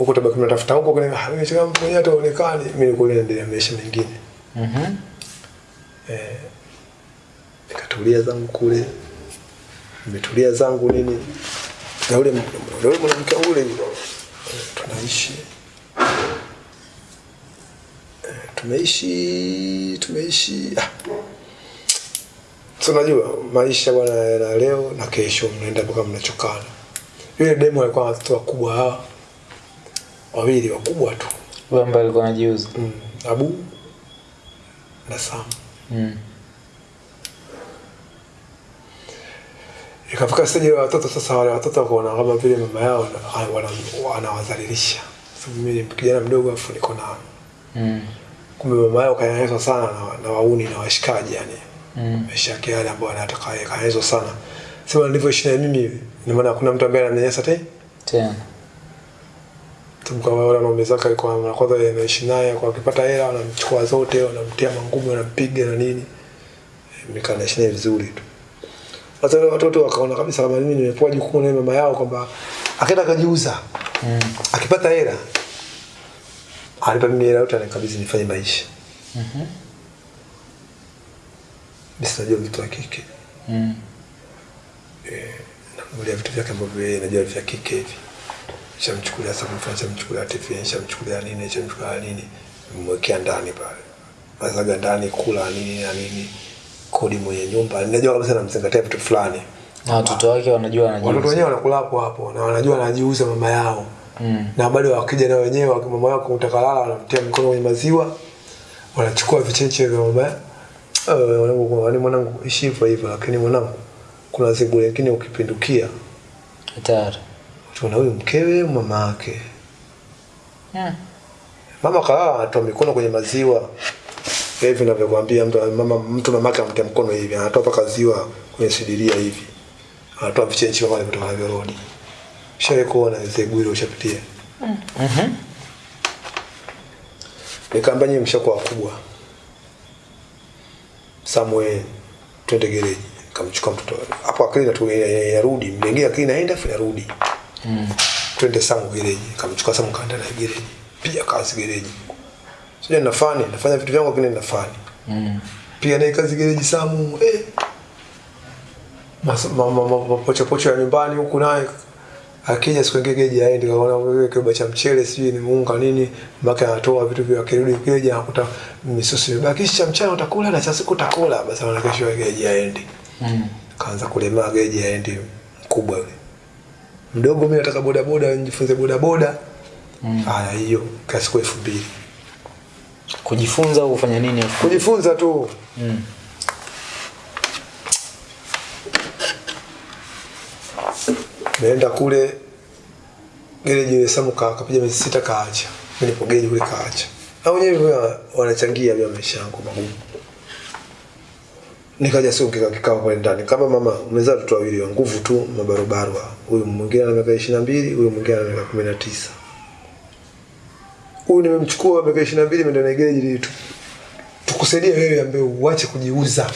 huko tabaki tunatafuta huko kwenye mwenyewe ataonekani mimi naendelea maisha mengine Mhm. eh nikatulia zangu kule nimetulia zangu nini na na mwanamke ule eh, tunaishi Eh, tumeishi tumeishi ah. Maisha bwana yana leo na kesho mnaenda mpaka mnachokana. Yule demo alikuwa na watoto wakubwa hawa wawili wakubwa tu Wewe ambaye alikuwa anajiuza. mm. Abu na Sam. Mm. Ikafika stage ya watoto sasa, wale watoto wakaona kama vile mama yao wanawadhalilisha. Sababu mimi ni kijana mdogo afu niko na Mm. kumbe mama yao kanyanyaswa sana na, na wauni na washikaji yani Mm. maisha yake yale ambayo anataka yeye kanyanyaswa sana. Sema nilivyoishi na mimi ni ina maana hakuna mtu ambaye ananyanyasa tena. Kama wale wanaume zake alikuwa anakwaza kwanza anaishi naye kwa akipata hela wanamchukua zote, wanamtia mangumi, wanampiga na nini. Nikaa naishi naye vizuri tu. Sasa wale watoto wakaona kabisa kama mimi nimepewa jukumu na mama yao kwamba akaenda akajiuza. Mm. Akipata hela alipa mimi hela yote anikabidhi nifanye maisha. Mhm. Mimi sinajua vitu wa kike. Mm. Namulia vitu vyake ambavyo yeye anajua vya kike hivi. Shamchukulia sasa shamchukulia TV, shamchukulia nini, shamchukulia nini. Mwekea ndani pale. Mazaga ndani kula nini na nini. Kodi mwenye nyumba. Ninajua kabisa namzingatia vitu fulani. Na watoto wake wanajua Watoto anajiuza. wenyewe wanakula hapo hapo na wanajua anajiuza mama yao. Mm. na bado wakija na wenyewe mama yao kutaka lala wanamtia mkono kwenye maziwa wanachukua vichenche vya mama kwa mwanangu ishi hivyo hivyo lakini mwanangu kuna zibu lakini ukipindukia Hatari. Tuna huyu mkewe mama yake. Mm. mama kalala anatoa mikono kwenye maziwa. Hivi navyokwambia mtu mama mtu mamake amtia mkono hivi anatoa paka ziwa kwenye sidiria hivi. Anatoa vichenchi kama kutoka na rodi shawe kuona zebu gwiro ushapitia? Mhm. mm nikaambia nyinyi mshakuwa wakubwa. Somewhere twende gereji. Kamchukua mtoto. Hapo akili natu yarudi. Mlengea akili naenda afu yarudi Mm. twende Samu gereji kamchukua sangu kaenda na gereji. Pia kazi gereji. Sija nafani. Nafanya vitu vyangu lakini nafani. Mm. pia naye kazi gereji Samu eh. Mas- ma- ma- ma- ya nyumbani huku naye. Akija siku ingine gereji aende kaona wewe kiba cha mchele sijui ni muunga nini. Mpaka anatoa vitu vya kirudi gereji anakuta misusi imebaki. Cha mchana utakula na cha siku utakula. Basi anaona kesho gereji aende. Mm. kaanza kulemaa gereji aende mkubwa yule mdogo mimi nataka boda boda nijifunze boda boda Mm. haya hiyo kwa siku elfu mbili Kujifunza au kufanya nini? kujifunza tu Mm. nenda kule gereji ile Samu ka kapiga miezi sita kaacha. nilipogeje gereji kule kaacha. Na wenyewe wanachangia vya maisha yangu magumu. Nikaja siku kika kikao pale ndani. Kama mama umezaa watoto wawili wa nguvu tu mabarobaro. Huyu mwingine ana miaka 22, huyu mwingine ana miaka 19. Huyu nimemchukua miaka 22 nimeenda na gereji ili tu tukusaidie wewe ambaye uache kujiuza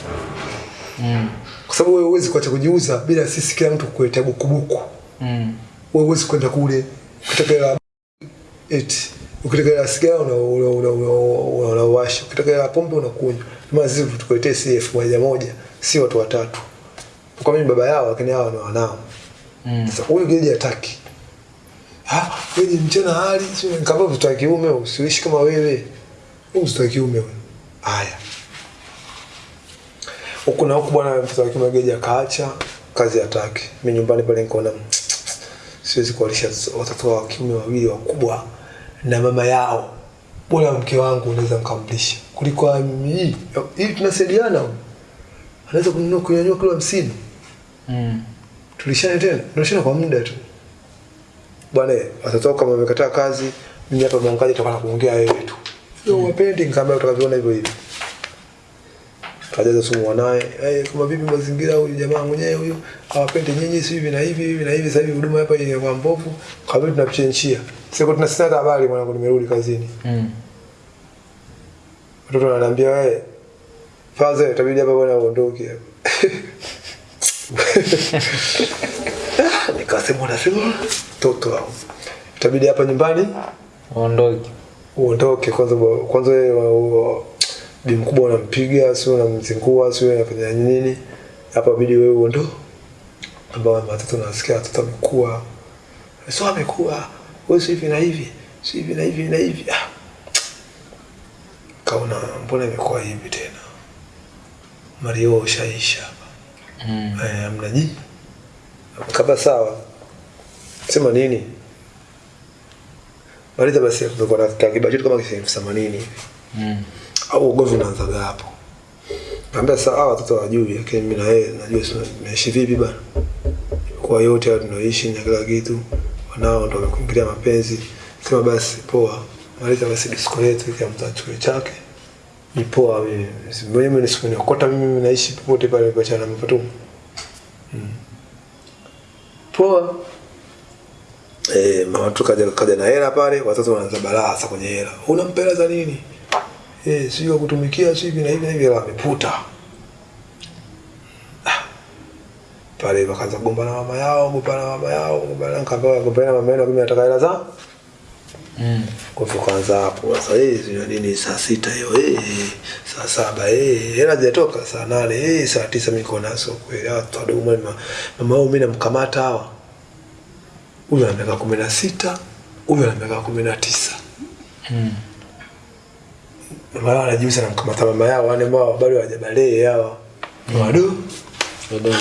Mm. kwa sababu wewe huwezi kuacha kujiuza bila sisi kila mtu kukuletea bukubuku Mm. wewe huwezi kwenda kule hela eti ukitaka sigara una una una una- unawasha ukitaka hela pombe unakunywa kama sisi tukuletee si elfu moja moja si watu watatu. Kwa mimi baba yao lakini hao ni wanao. Mm. sasa huyu geji hataki. Ah wewe mchana hali sio nikamwambia mtoto wa kiume usiishi kama wewe. Wewe mtoto wa kiume wewe haya. Huko na huko bwana mtoto wa kiume geji akaacha kazi hataki. Mimi nyumbani pale nikaona siwezi kuwalisha watoto wa kiume wawili wakubwa na mama yao. Bora mke wangu unaweza mkamlisha kuliko hii hii tunasaidiana. Anaweza kununua kunyanyua kilo hamsini. Mm. tulishana tena. Tunashana kwa muda tu. Bwana watoto wako kama wamekataa kazi. Mimi hapa mwangaji tutakuwa kuongea wewe tu. Sio mm. wapendi kama utakavyoona hivyo hivyo. Kajaza sumu wanaye hey, kama vipi mazingira huyu jamaa mwenyewe huyu hawapendi nyinyi si hivi na hivi hivi na hivi sasa hivi huduma hapa inakuwa mbovu. Kabla tunachenchia sasa kwa tunasitaka habari mwanangu nimerudi kazini. Mm. Watoto ananiambia wewe faza itabidi hapa bwana uondoke hapa. Nikasema unasema toto wao itabidi hapa nyumbani Uondoke. uondoke kwanza kwanza wewe bi mkubwa unampiga sio unamzingua sio unafanya nini? Hapa bidi wewe uondoke. Ambao watoto nasikia watoto wamekuwa sio amekuwa wewe si hivi na hivi si hivi na hivi na hivi. Ah. Kaona mbona imekuwa hivi tena? Mario ushaisha hapa. Mm. eh mnaji kaba sawa. Sema nini? Maliza basi tulikuwa na kibajetu kama kisa elfu themanini hivi. Mm. au ugomvi unaanzaga hapo? Naambia sawa, watoto wajui lakini mimi na yeye najua sina- vipi bana. Kwa yote tunaoishi na kila kitu wanao ndo wamekuingilia mapenzi. Sema basi poa. Maliza basi disko yetu kila mtu achukue chake ni poa mimi mimi nisikunikota mimi naishi popote pale kwa chana mpatumu poa Eh, kaja, kaja na hela pale, watoto wanaanza balaa kwenye hela. una mpela za nini? Eh, sio kutumikia sio hivi na hivi na hivi ameputa. Ah. Pale wakaanza kugombana na mama yao, kugombana na mama yao, kugombana nikaambia kugombana na mama yao mimi nataka hela za. Mm. Kwa hivyo kwanza hapo sasa hizi nini saa sita hiyo eh saa saba eh hela zijatoka saa nane eh saa tisa mimi niko nazo kweli watu wadogo mama mama wao mimi namkamata hawa huyu ana miaka kumi na sita huyu ana miaka kumi na tisa Mm. mara wanajiuza namkamata mama yao wale ambao bado hawajabalee hawa wadogo Wadogo.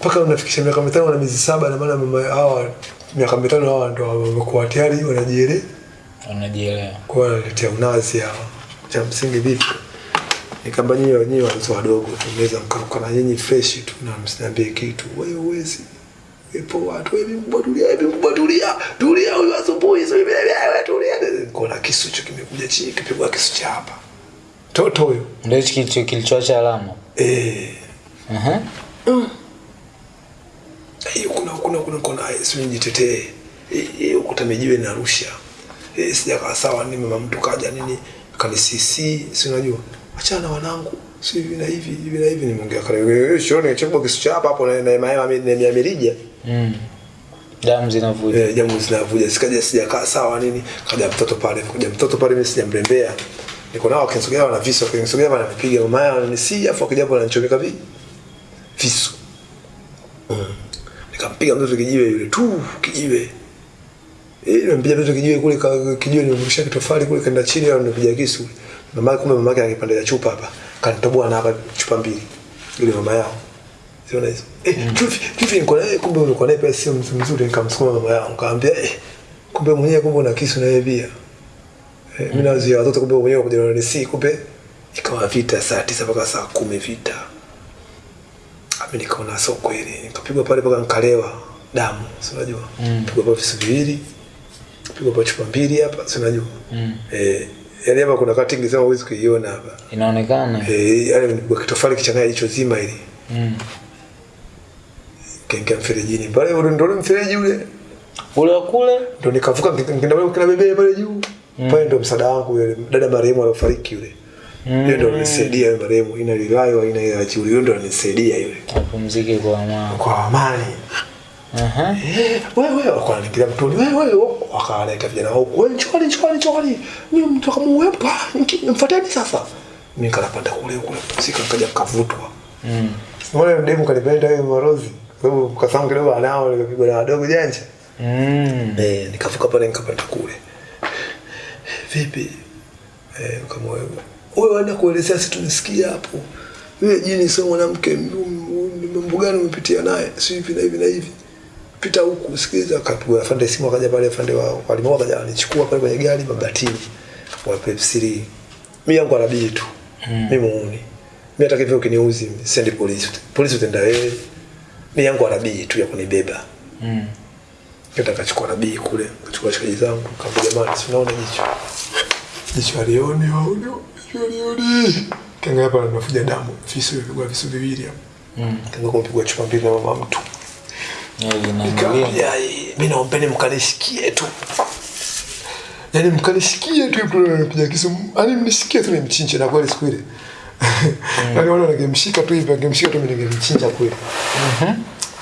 mpaka unafikisha miaka mitano na miezi saba na maana mama hawa miaka mitano hawa ndo wamekuwa tayari wanajielewa. Wanajielewa. kwa wanaletea unazi hawa. Cha msingi vipi? Nikamba nyinyi wenyewe watoto wadogo tunaweza mkaruka na nyinyi fresh tu na msiniambie kitu. Wewe uwezi ipo watu hivi mbadulia tulia hivi mkubwa tulia tulia huyu asubuhi sio hivi wewe tulia kuna kisu hicho kimekuja chini kipigwa kisu cha hapa. Toto huyo. Ndio hicho kilichoacha alama. eh. Aha. Hiyo kuna kuna kuna kuna sio nijitetee. Hiyo kutamejiwe na Arusha. Eh sijakaa sawa ni mama mtu kaja nini kanisisi si unajua? Achana na wanangu si hivi na hivi hivi na hivi nimeongea kale wewe shoni chukua kisu cha hapa hapo na na maema na mirija. Mm. Damu zinavuja. eh damu zinavuja. Sikaja sijakaa sawa nini kaja mtoto pale kaja mtoto pale mimi sijamrembea. Niko nao akinisogea wana visu akinisogea na nipiga mama yao ni si afu akija hapo ananichomeka vipi visu. Nikampiga mtoto kijiwe yule tu kijiwe. Eh nampiga mtoto kijiwe kule ka- kijiwe nimemrusha kitofali kule kaenda chini au nimepiga kisu. Mama kumbe mama yake angepanda ya chupa hapa. Kanitoboa na hapa chupa mbili yule mama yao. Siona hizo eh chufi chufi niko naye kumbe ulikuwa naye pia sio mzuri nikamsukuma mama yao nikamwambia eh kumbe mwenyewe kumbe una kisu na yeye pia. Eh, mimi nazuia watoto kumbe mwenyewe kuja na si kumbe ikawa vita saa tisa mpaka saa kumi vita mimi nikaona sio kweli nikapigwa pale mpaka nikalewa damu si unajua Mm. pigwa pale visu viwili pigwa pale chupa mbili hapa si unajua Mm. eh yale hapa kuna cutting sema huwezi kuiona hapa Inaonekana. eh yale nipigwa kitofali kichanganya jicho zima ili Mm. kaingia mferejini pale ndio ule mfereji ule Ule wa kule? ndo nikavuka nikaenda kina bebe pale juu Mm. pale ndo msaada wangu yule dada marehemu aliyofariki yule Mm. yule ndo alinisaidia yule marehemu ina lilayo ina ya chuli yule ndo yule Apumzike kwa amani. kwa amani. Aha. Eh, wewe wakawa nikilia mtoni wewe wewe wakaleta vijana wao wewe njoni njoni njoni mimi mtu kama wewe mfuateni sasa. Mimi kanapanda kule kule. Sika kaja kavutwa Mm. Wale demu kanipenda yeye marozi sababu kidogo anao nikapigwa na wadogo janja. Mm. eh nikavuka pale nikapanda kule. Vipi? Eh kama wewe wewe waenda kuelezea si tumesikia hapo. Yule jini sio mwanamke mambo gani umepitia naye? Si hivi na hivi na hivi. Pita huku sikiliza. Akapigwa afande simu akaja pale afande wa walimoa akaja anichukua pale kwenye gari mabatini. Wa Pepsi mimi yangu anabii tu. Mm. mimi muuni. Mimi hata kivyo ukiniuzi sendi polisi. Polisi utenda wewe. Mimi yangu anabii tu ya kunibeba. Mm. Kenda kachukua nabii kule, kachukua shikaji zangu, kaambia jamani, si unaona jicho. Jicho alioni waone, alioni. Kanga hapa anafuja damu, visu vipigwa visu viwili hapo. Mm. Kanga kumpigwa chupa mbili na mama mtu. Nikamwambia, mimi naombeni mkanishikie tu. Yaani mkanishikie tu hapo anapiga kisu. Yaani mnisikie tu nimchinje na kweli siku ile. Yaani wale wangemshika tu hivi, angemshika tu mimi ningemchinja kweli. Mhm.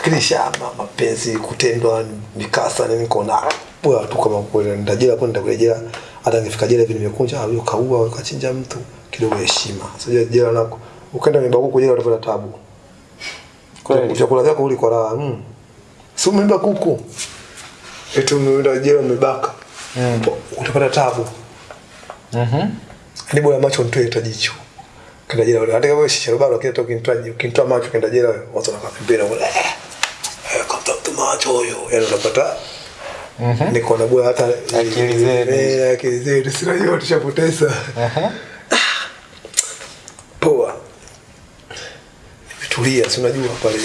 kisha mapenzi kutendwa mikasa nini kona bora tu kama kweli jela hapo nitakuja jela hata nifika jela hivi nimekunja au kaua au kachinja mtu kidogo heshima. Sio jela nako ukaenda mibakuku jela utapata tabu. Kweli. chakula chako uli kwa raha mm. si umeenda kuku? Eti umeenda jela umebaka. Mm. utapata tabu. Mhm. mm ni bora macho nitoe hata jicho. Kenda jela hata kama shisha bado lakini hata ukinitoa ukimtoa macho kenda jela watu wanakapembea wale. Wala eh eh, kama mtu macho huyo. Yani unapata Mhm. niko nabua hata Akili zetu. eh akili zetu sina hiyo tushapoteza Aha. poa. Nimetulia si unajua pale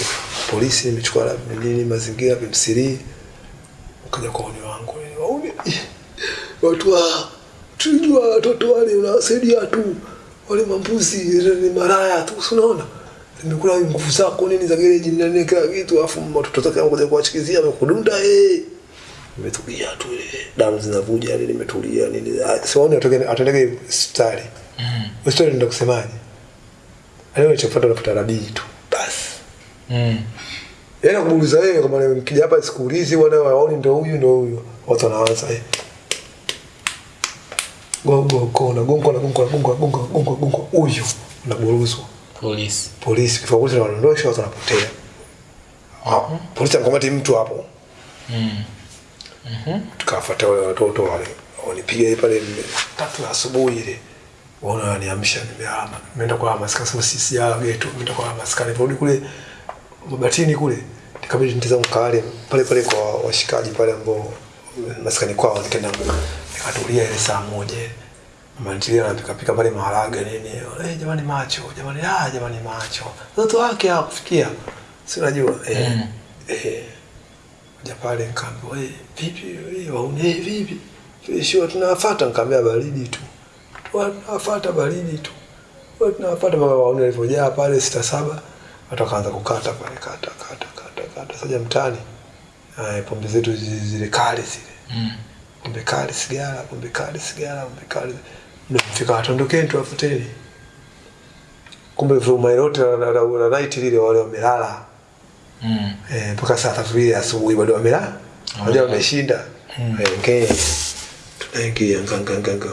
polisi imechukua nini mazingira vimsirii ukaja kwa uni wangu. Watu wa tujua watoto wale unawasaidia tu. Wale mambuzi ni maraya tu unaona? Nimekula nguvu zako nini za gereji nani kila kitu afu watoto zake wanakuja kuwachikizia wamekudunda eh nimetulia tu ile damu zinavuja yani nimetulia nini sioni siwaoni atoke atendeke hospitali Mm. hospitali ndio kusemaje leo nilichofuata nafuta rabii tu basi Mm. Yaani kumuuliza wewe kama mkija hapa sikuulizi bwana waoni ndio huyu ndio huyu. Watu wanaanza eh. Gongo kona gongo na gongo na gongo na gongo na gongo gongo huyu unaburuzwa. Polisi. Polisi kwa polisi wanaondosha watu wanapotea. Ah, polisi anakamata mtu hapo. Mm. Tukafuata wale watoto wale. Wanipiga pale tatu asubuhi ile. Waona waniamsha nimehama. Nimeenda kwa maskani sasa sisi ya geto. Nimeenda kwa maskani. nirudi kule mabatini kule. Nikabidi nitazame kale pale pale kwa washikaji pale ambao maskani kwao nikaenda nikatulia ile saa moja. mantilia ntilia anapika pika pale maharage nini. Eh jamani macho, jamani ah jamani macho. Watu wake hawakufikia. Si unajua eh. Mm. Eh. Kuja pale nikaambiwa wewe vipi eh waone eh vipi. Sio tunawafuata nikamwambia baridi tu. Tunawafuata baridi tu. wewe tunawafuata mpaka waone walivyojaa pale sita saba. Watu wakaanza kukata pale kata kata kata kata saja mtani. Eh pombe zetu zile kali zile. Mm. Pombe kali sigara, pombe kali sigara, pombe kali. Ndio fika watondokeni tuwafuteni. Kumbe vuma yote la night lile wale wamelala. Mm. e, mpaka saa tatu ile asubuhi bado wamela Wajua wameshinda. Mm. Eh, okay. Tunaingia nganga nganga.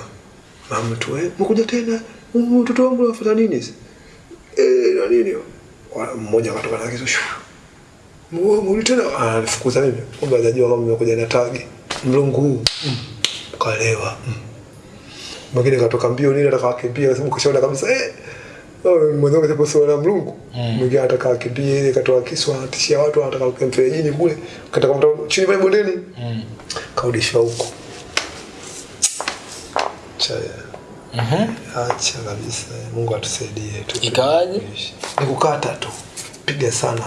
Mama tu eh, mkuja tena. Mm, Mtoto wangu anafuata nini? Eh, na nini? Mmoja akatoka na kisu. Muli tena anifukuza mimi. Kumbe hajajua kama nimekuja na tagi. Mlungu huu. Mm. Kalewa. Mm. Mwingine katoka mbio nini atakakimbia kwa sababu kishaona kabisa eh Kapo sio na mlungu. Mm. Mwingine ataka akimbia ile katoa kisu anatishia watu anataka kukaa mferejini kule. Kataka mtu chini pale bondeni. Mm. Kaudishwa huko. Cha Mhm. acha kabisa. Mungu atusaidie tu. Ikawaje? Ni kukata tu. Piga sana.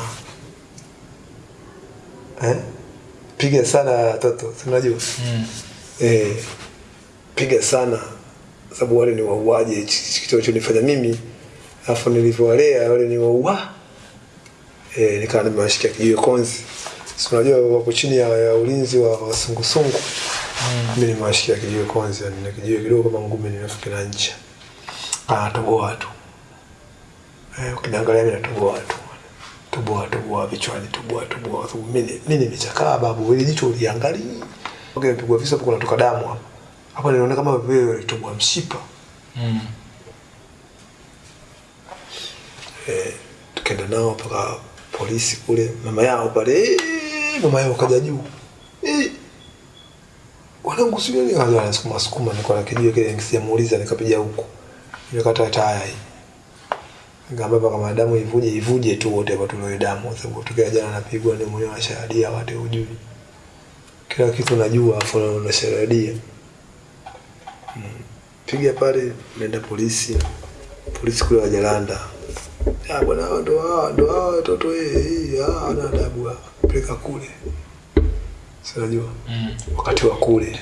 Eh? Piga sana toto unajua? Mm. Eh, piga sana sababu wale ni wauaji Hichi kitu alichonifanya mimi alafu nilivyowalea wale ni waua eh, nikawa nimewashikia kijiwe konzi. Si unajua wako chini ya, ya ulinzi wa wasungusungu mm. mimi nimewashikia kijiwe konzi yani na kijiwe kidogo kama ngumi nimefukia ncha. Anatoboa tu. Eh, ukiniangalia mimi natoboa tu. Toboa toboa vichwani toboa toboa. Mimi mimi nimechakaa babu. Ile jicho uliangalia okay, pigwa visa hapo kunatoka damu hapa. Hapa niliona kama vile ulitoboa mshipa. Mm. Eh, tukaenda nao mpaka polisi kule. Mama yao pale eh, mama yao kaja juu. Eh, wanangu sio nini? Kaja anasukuma sukuma nilikuwa na kijiwe kile nikisimuuliza nikapiga huko nikakata taya hii. Ngamba mpaka madamu ivuje ivuje tu wote hapa tuloe damu. Sababu tukia jana napigwa ni mwenyewe shahadia wate ujui kila kitu najua afu na- unashahadia. Mm. piga pale nenda polisi. Polisi kule wajalanda Ah, bwana hao ndo hawa ndo hawa watoto eh eh, ah ana adabu peleka kule. Sinajua Mm. wakati wa kule